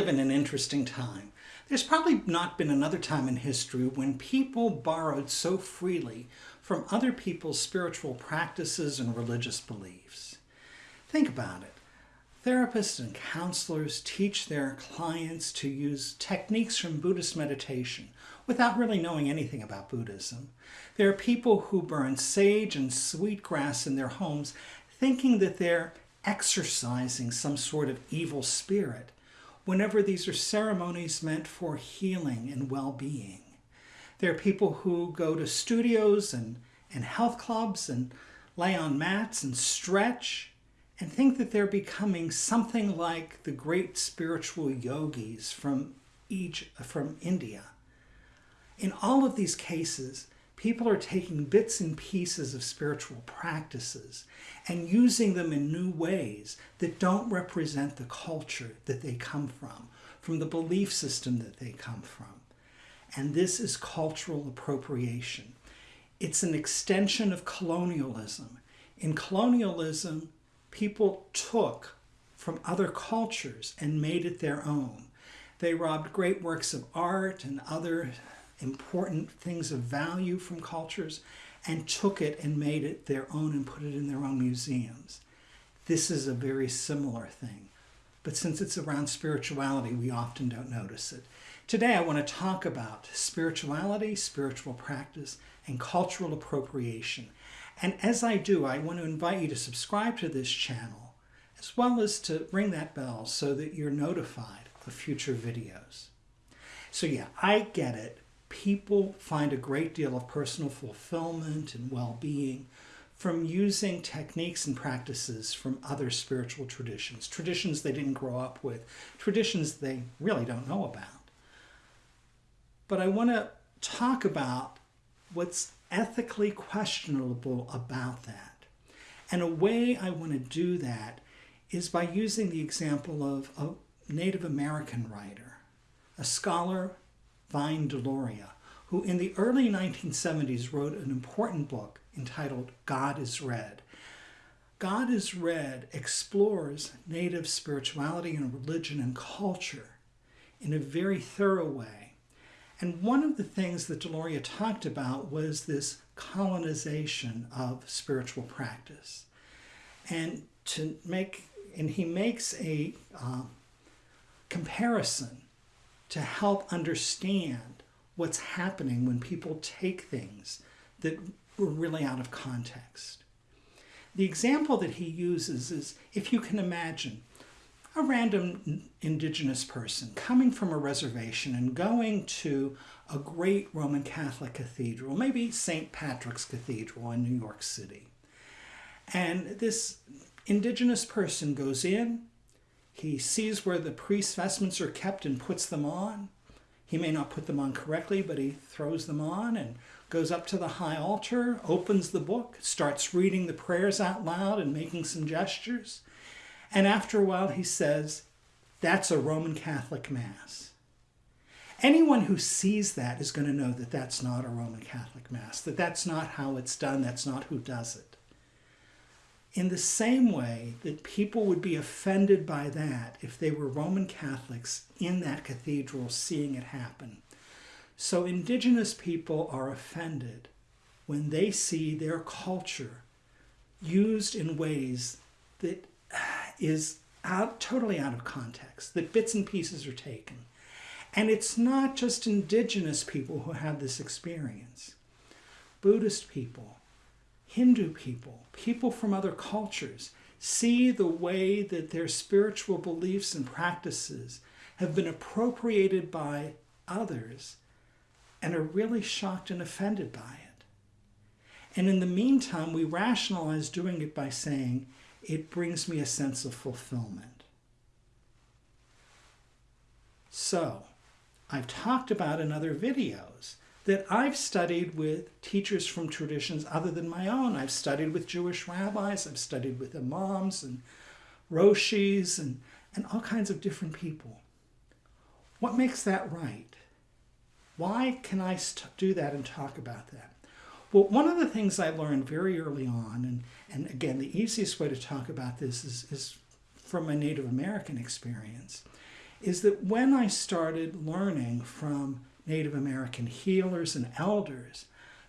live in an interesting time. There's probably not been another time in history when people borrowed so freely from other people's spiritual practices and religious beliefs. Think about it. Therapists and counselors teach their clients to use techniques from Buddhist meditation without really knowing anything about Buddhism. There are people who burn sage and sweetgrass in their homes thinking that they're exorcising some sort of evil spirit whenever these are ceremonies meant for healing and well-being. There are people who go to studios and, and health clubs and lay on mats and stretch and think that they're becoming something like the great spiritual yogis from, Egypt, from India. In all of these cases, people are taking bits and pieces of spiritual practices and using them in new ways that don't represent the culture that they come from, from the belief system that they come from. And this is cultural appropriation. It's an extension of colonialism. In colonialism, people took from other cultures and made it their own. They robbed great works of art and other important things of value from cultures and took it and made it their own and put it in their own museums. This is a very similar thing. But since it's around spirituality, we often don't notice it. Today, I want to talk about spirituality, spiritual practice, and cultural appropriation. And as I do, I want to invite you to subscribe to this channel, as well as to ring that bell so that you're notified of future videos. So yeah, I get it people find a great deal of personal fulfillment and well-being from using techniques and practices from other spiritual traditions, traditions they didn't grow up with, traditions they really don't know about. But I want to talk about what's ethically questionable about that. And a way I want to do that is by using the example of a Native American writer, a scholar Vine Deloria, who in the early 1970s wrote an important book entitled God is Red. God is Red explores Native spirituality and religion and culture in a very thorough way. And one of the things that Deloria talked about was this colonization of spiritual practice. And to make, and he makes a uh, comparison to help understand what's happening when people take things that were really out of context. The example that he uses is if you can imagine a random indigenous person coming from a reservation and going to a great Roman Catholic cathedral, maybe St. Patrick's Cathedral in New York City. And this indigenous person goes in, he sees where the priest's vestments are kept and puts them on. He may not put them on correctly, but he throws them on and goes up to the high altar, opens the book, starts reading the prayers out loud and making some gestures. And after a while, he says, That's a Roman Catholic Mass. Anyone who sees that is going to know that that's not a Roman Catholic Mass, that that's not how it's done, that's not who does it in the same way that people would be offended by that if they were Roman Catholics in that cathedral seeing it happen. So indigenous people are offended when they see their culture used in ways that is out, totally out of context, that bits and pieces are taken. And it's not just indigenous people who have this experience. Buddhist people, Hindu people, people from other cultures, see the way that their spiritual beliefs and practices have been appropriated by others and are really shocked and offended by it. And in the meantime, we rationalize doing it by saying, it brings me a sense of fulfillment. So, I've talked about in other videos that I've studied with teachers from traditions other than my own. I've studied with Jewish rabbis, I've studied with imams and roshis and, and all kinds of different people. What makes that right? Why can I do that and talk about that? Well, one of the things I learned very early on, and, and again, the easiest way to talk about this is, is from my Native American experience, is that when I started learning from Native American healers and elders,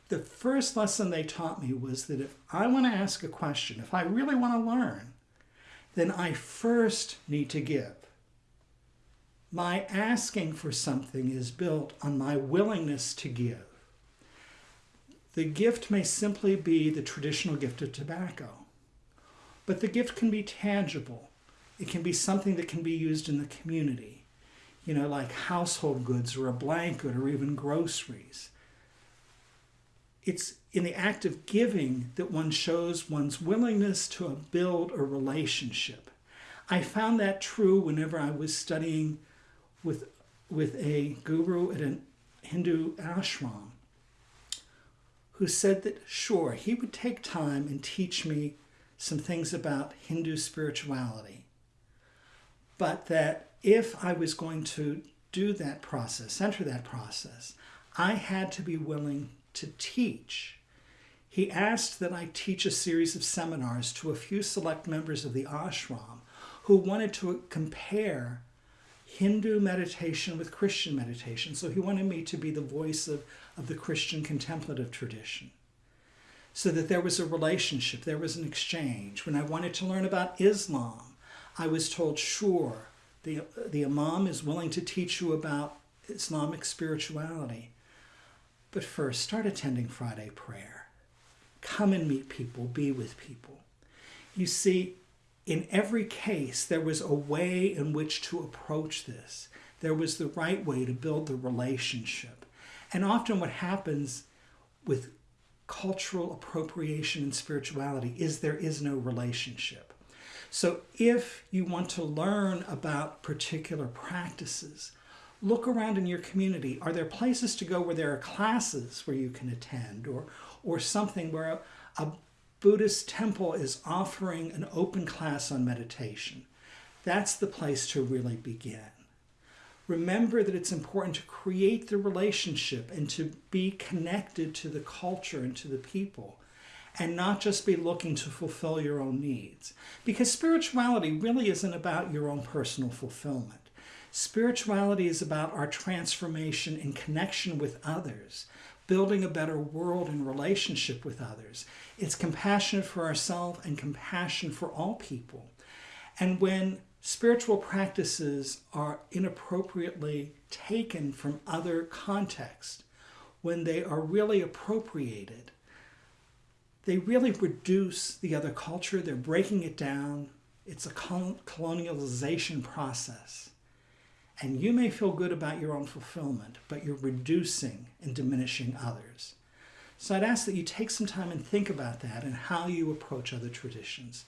the first lesson they taught me was that if I want to ask a question, if I really want to learn, then I first need to give. My asking for something is built on my willingness to give. The gift may simply be the traditional gift of tobacco, but the gift can be tangible. It can be something that can be used in the community, you know, like household goods or a blanket or even groceries it's in the act of giving that one shows one's willingness to build a relationship. I found that true whenever I was studying with, with a guru at a Hindu ashram who said that, sure, he would take time and teach me some things about Hindu spirituality, but that if I was going to do that process, enter that process, I had to be willing to teach. He asked that I teach a series of seminars to a few select members of the ashram who wanted to compare Hindu meditation with Christian meditation. So he wanted me to be the voice of, of the Christian contemplative tradition. So that there was a relationship, there was an exchange. When I wanted to learn about Islam, I was told, sure, the, the Imam is willing to teach you about Islamic spirituality. But first, start attending Friday prayer. Come and meet people, be with people. You see, in every case, there was a way in which to approach this. There was the right way to build the relationship. And often, what happens with cultural appropriation and spirituality is there is no relationship. So, if you want to learn about particular practices, look around in your community. Are there places to go where there are classes where you can attend or, or something where a, a Buddhist temple is offering an open class on meditation? That's the place to really begin. Remember that it's important to create the relationship and to be connected to the culture and to the people and not just be looking to fulfill your own needs. Because spirituality really isn't about your own personal fulfillment. Spirituality is about our transformation in connection with others, building a better world in relationship with others. It's compassion for ourselves and compassion for all people. And when spiritual practices are inappropriately taken from other contexts, when they are really appropriated, they really reduce the other culture. They're breaking it down. It's a colonialization process. And you may feel good about your own fulfillment, but you're reducing and diminishing others. So I'd ask that you take some time and think about that and how you approach other traditions.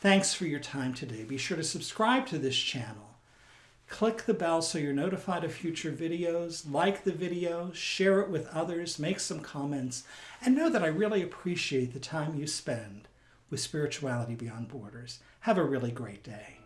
Thanks for your time today. Be sure to subscribe to this channel. Click the bell so you're notified of future videos, like the video, share it with others, make some comments, and know that I really appreciate the time you spend with Spirituality Beyond Borders. Have a really great day.